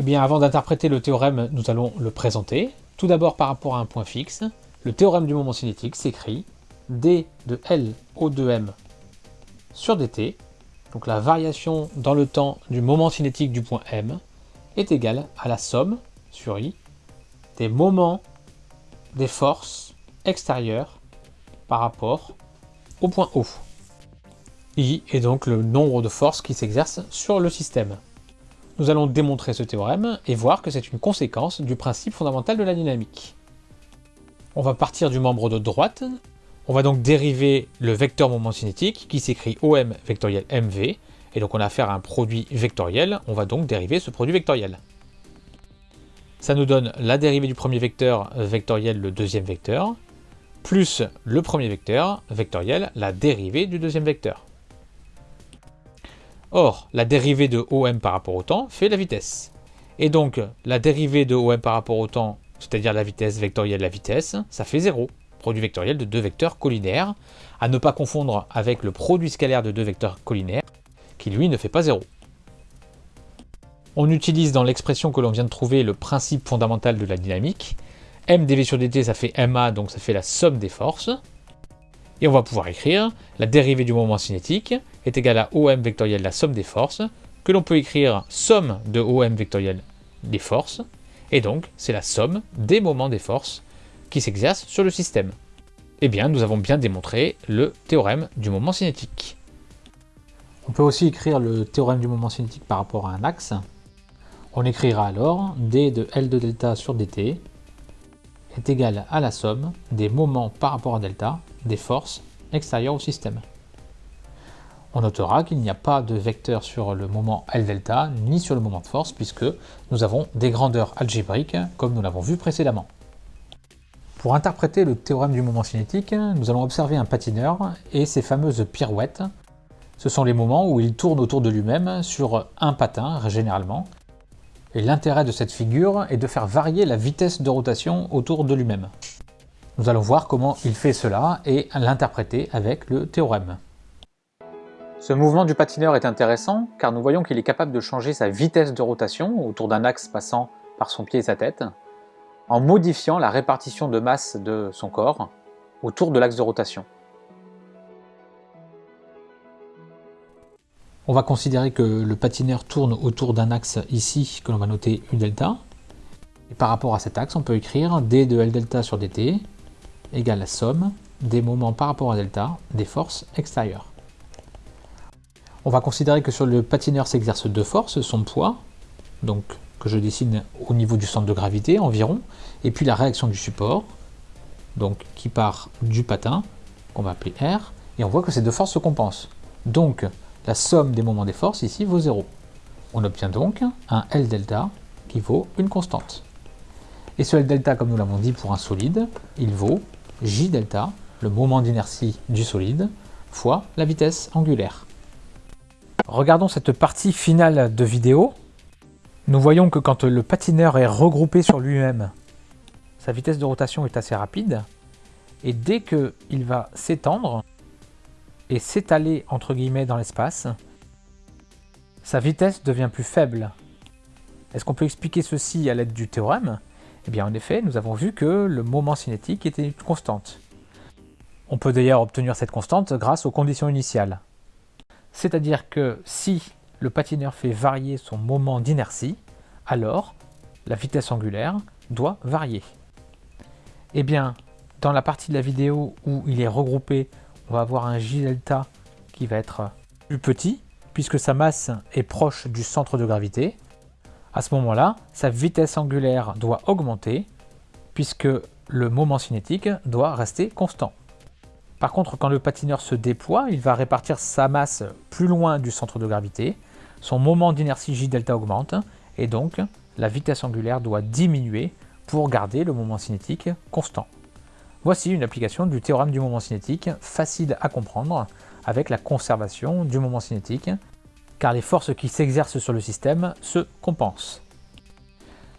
Eh bien, avant d'interpréter le théorème, nous allons le présenter. Tout d'abord par rapport à un point fixe. Le théorème du moment cinétique s'écrit d de L au 2m sur dt, donc la variation dans le temps du moment cinétique du point M, est égale à la somme sur i des moments des forces extérieures par rapport au point O. I est donc le nombre de forces qui s'exercent sur le système. Nous allons démontrer ce théorème et voir que c'est une conséquence du principe fondamental de la dynamique. On va partir du membre de droite, on va donc dériver le vecteur moment cinétique qui s'écrit OM vectoriel MV, et donc on a affaire à un produit vectoriel, on va donc dériver ce produit vectoriel. Ça nous donne la dérivée du premier vecteur vectoriel, le deuxième vecteur, plus le premier vecteur vectoriel, la dérivée du deuxième vecteur. Or, la dérivée de OM par rapport au temps fait la vitesse. Et donc, la dérivée de OM par rapport au temps, c'est-à-dire la vitesse vectorielle de la vitesse, ça fait 0. Produit vectoriel de deux vecteurs collinaires, à ne pas confondre avec le produit scalaire de deux vecteurs collinaires, qui lui ne fait pas 0. On utilise dans l'expression que l'on vient de trouver le principe fondamental de la dynamique. m dv sur dt, ça fait ma, donc ça fait la somme des forces. Et on va pouvoir écrire la dérivée du moment cinétique est égale à OM vectoriel la somme des forces, que l'on peut écrire somme de OM vectoriel des forces, et donc c'est la somme des moments des forces qui s'exercent sur le système. Eh bien, nous avons bien démontré le théorème du moment cinétique. On peut aussi écrire le théorème du moment cinétique par rapport à un axe. On écrira alors d de L de delta sur dt est égal à la somme des moments par rapport à delta des forces extérieures au système. On notera qu'il n'y a pas de vecteur sur le moment L delta ni sur le moment de force puisque nous avons des grandeurs algébriques comme nous l'avons vu précédemment. Pour interpréter le théorème du moment cinétique, nous allons observer un patineur et ses fameuses pirouettes. Ce sont les moments où il tourne autour de lui-même sur un patin, généralement. Et l'intérêt de cette figure est de faire varier la vitesse de rotation autour de lui-même. Nous allons voir comment il fait cela et l'interpréter avec le théorème. Ce mouvement du patineur est intéressant car nous voyons qu'il est capable de changer sa vitesse de rotation autour d'un axe passant par son pied et sa tête en modifiant la répartition de masse de son corps autour de l'axe de rotation. On va considérer que le patineur tourne autour d'un axe ici que l'on va noter U delta. Et par rapport à cet axe, on peut écrire d de L delta sur dt égale la somme des moments par rapport à delta des forces extérieures. On va considérer que sur le patineur s'exerce deux forces, son poids, donc que je dessine au niveau du centre de gravité environ, et puis la réaction du support, donc qui part du patin, qu'on va appeler R, et on voit que ces deux forces se compensent. Donc la somme des moments des forces ici vaut 0. On obtient donc un L delta qui vaut une constante. Et ce L delta, comme nous l'avons dit pour un solide, il vaut J delta, le moment d'inertie du solide, fois la vitesse angulaire. Regardons cette partie finale de vidéo. Nous voyons que quand le patineur est regroupé sur lui-même, sa vitesse de rotation est assez rapide. Et dès qu'il va s'étendre et s'étaler entre guillemets dans l'espace, sa vitesse devient plus faible. Est-ce qu'on peut expliquer ceci à l'aide du théorème? Eh bien en effet, nous avons vu que le moment cinétique était une constante. On peut d'ailleurs obtenir cette constante grâce aux conditions initiales. C'est-à-dire que si le patineur fait varier son moment d'inertie, alors la vitesse angulaire doit varier. Eh bien, dans la partie de la vidéo où il est regroupé, on va avoir un J delta qui va être plus petit, puisque sa masse est proche du centre de gravité. À ce moment-là, sa vitesse angulaire doit augmenter, puisque le moment cinétique doit rester constant. Par contre, quand le patineur se déploie, il va répartir sa masse plus loin du centre de gravité, son moment d'inertie J delta augmente, et donc la vitesse angulaire doit diminuer pour garder le moment cinétique constant. Voici une application du théorème du moment cinétique facile à comprendre avec la conservation du moment cinétique, car les forces qui s'exercent sur le système se compensent.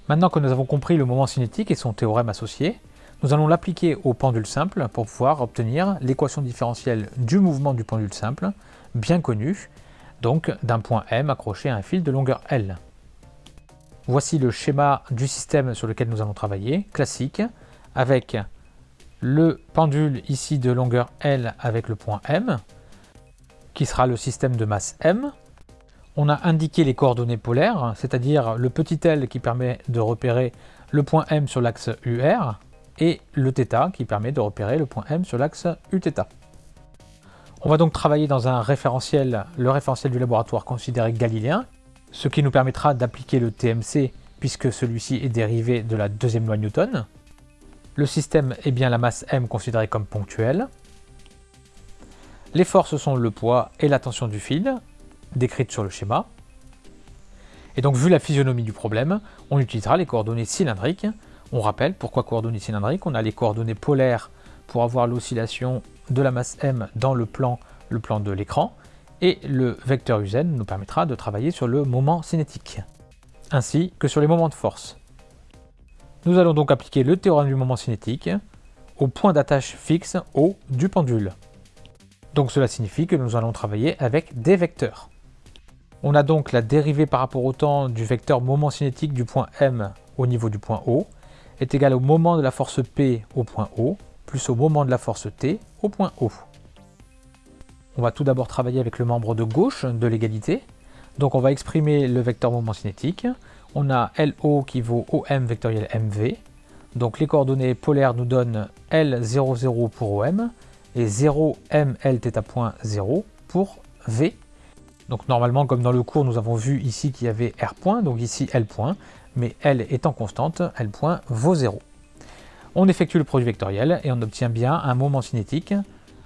Maintenant que nous avons compris le moment cinétique et son théorème associé, nous allons l'appliquer au pendule simple pour pouvoir obtenir l'équation différentielle du mouvement du pendule simple, bien connue, donc d'un point M accroché à un fil de longueur L. Voici le schéma du système sur lequel nous allons travailler, classique, avec le pendule ici de longueur L avec le point M, qui sera le système de masse M. On a indiqué les coordonnées polaires, c'est-à-dire le petit L qui permet de repérer le point M sur l'axe UR, et le θ qui permet de repérer le point M sur l'axe Uθ. On va donc travailler dans un référentiel, le référentiel du laboratoire considéré galiléen, ce qui nous permettra d'appliquer le TMC puisque celui-ci est dérivé de la deuxième loi Newton. Le système est bien la masse m considérée comme ponctuelle. Les forces sont le poids et la tension du fil, décrites sur le schéma. Et donc vu la physionomie du problème, on utilisera les coordonnées cylindriques. On rappelle pourquoi coordonnées cylindriques, on a les coordonnées polaires pour avoir l'oscillation de la masse m dans le plan, le plan de l'écran, et le vecteur uz nous permettra de travailler sur le moment cinétique, ainsi que sur les moments de force. Nous allons donc appliquer le théorème du moment cinétique au point d'attache fixe O du pendule. Donc cela signifie que nous allons travailler avec des vecteurs. On a donc la dérivée par rapport au temps du vecteur moment cinétique du point M au niveau du point O est égale au moment de la force P au point O plus au moment de la force T au point O. On va tout d'abord travailler avec le membre de gauche de l'égalité. Donc on va exprimer le vecteur moment cinétique. On a LO qui vaut OM vectoriel MV. Donc les coordonnées polaires nous donnent L00 pour OM et 0 point 0 pour V. Donc normalement, comme dans le cours, nous avons vu ici qu'il y avait R point, donc ici L point, mais L étant constante, L point vaut 0. On effectue le produit vectoriel et on obtient bien un moment cinétique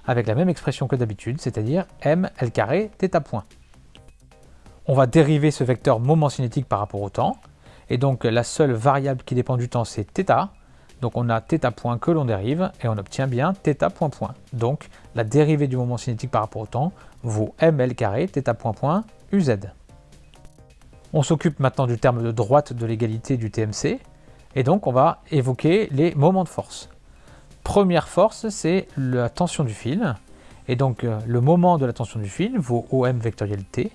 avec la même expression que d'habitude, c'est-à-dire m L carré θ point. On va dériver ce vecteur moment cinétique par rapport au temps, et donc la seule variable qui dépend du temps c'est θ, donc on a θ point que l'on dérive, et on obtient bien θ point point. Donc la dérivée du moment cinétique par rapport au temps vaut ml carré θ point point uz. On s'occupe maintenant du terme de droite de l'égalité du TMC, et donc on va évoquer les moments de force. Première force, c'est la tension du fil. Et donc euh, le moment de la tension du fil vaut OM vectoriel T,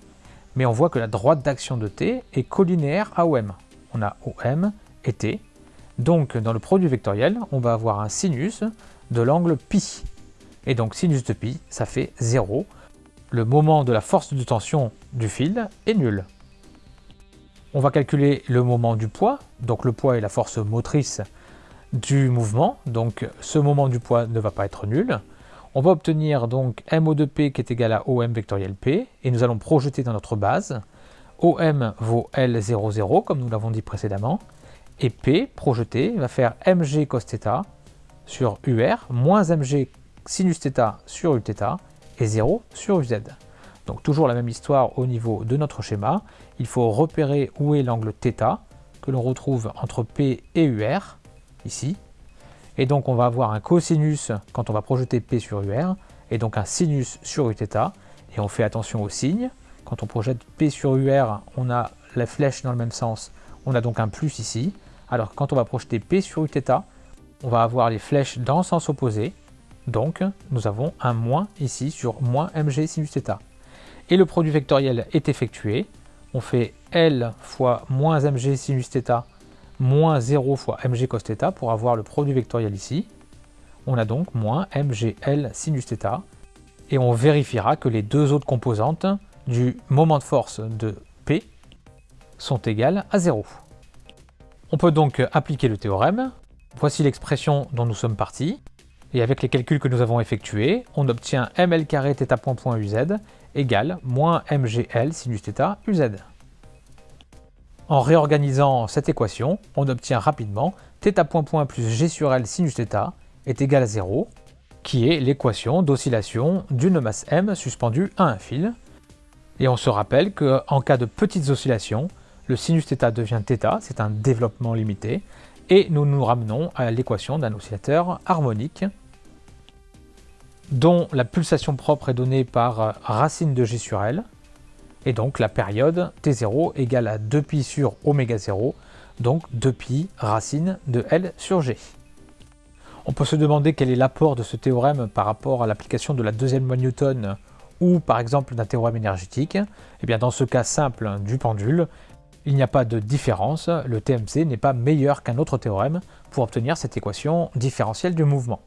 mais on voit que la droite d'action de T est collinéaire à OM. On a OM et T. Donc dans le produit vectoriel, on va avoir un sinus de l'angle pi. Et donc sinus de pi, ça fait 0. Le moment de la force de tension du fil est nul. On va calculer le moment du poids, donc le poids est la force motrice du mouvement, donc ce moment du poids ne va pas être nul. On va obtenir donc MO de P qui est égal à OM vectoriel P, et nous allons projeter dans notre base. OM vaut L00, comme nous l'avons dit précédemment, et P, projeté, va faire mg cos θ sur UR, moins mg sinus θ sur Uθ, et 0 sur UZ. Donc toujours la même histoire au niveau de notre schéma. Il faut repérer où est l'angle θ, que l'on retrouve entre P et UR, ici. Et donc on va avoir un cosinus quand on va projeter P sur UR, et donc un sinus sur Uθ, et on fait attention aux signes. Quand on projette P sur UR, on a la flèche dans le même sens, on a donc un plus ici, alors quand on va projeter P sur Uθ, on va avoir les flèches dans le sens opposé, donc nous avons un moins ici sur moins mg sinus θ. Et le produit vectoriel est effectué, on fait L fois moins mg sinus θ moins 0 fois mg cos θ pour avoir le produit vectoriel ici. On a donc moins mgl sinus θ. Et on vérifiera que les deux autres composantes du moment de force de P sont égales à 0. On peut donc appliquer le théorème. Voici l'expression dont nous sommes partis. Et avec les calculs que nous avons effectués, on obtient ml carré θ point point uz égale moins mgl sinus θ uz. En réorganisant cette équation, on obtient rapidement θ point point plus g sur L sinus θ est égal à 0, qui est l'équation d'oscillation d'une masse m suspendue à un fil. Et on se rappelle qu'en cas de petites oscillations, le sinus θ devient θ, c'est un développement limité, et nous nous ramenons à l'équation d'un oscillateur harmonique dont la pulsation propre est donnée par racine de g sur L, et donc la période t0 égale à 2pi sur oméga 0, donc 2pi racine de L sur G. On peut se demander quel est l'apport de ce théorème par rapport à l'application de la deuxième loi Newton ou par exemple d'un théorème énergétique. Et eh bien dans ce cas simple du pendule, Il n'y a pas de différence, le TMC n'est pas meilleur qu'un autre théorème pour obtenir cette équation différentielle du mouvement.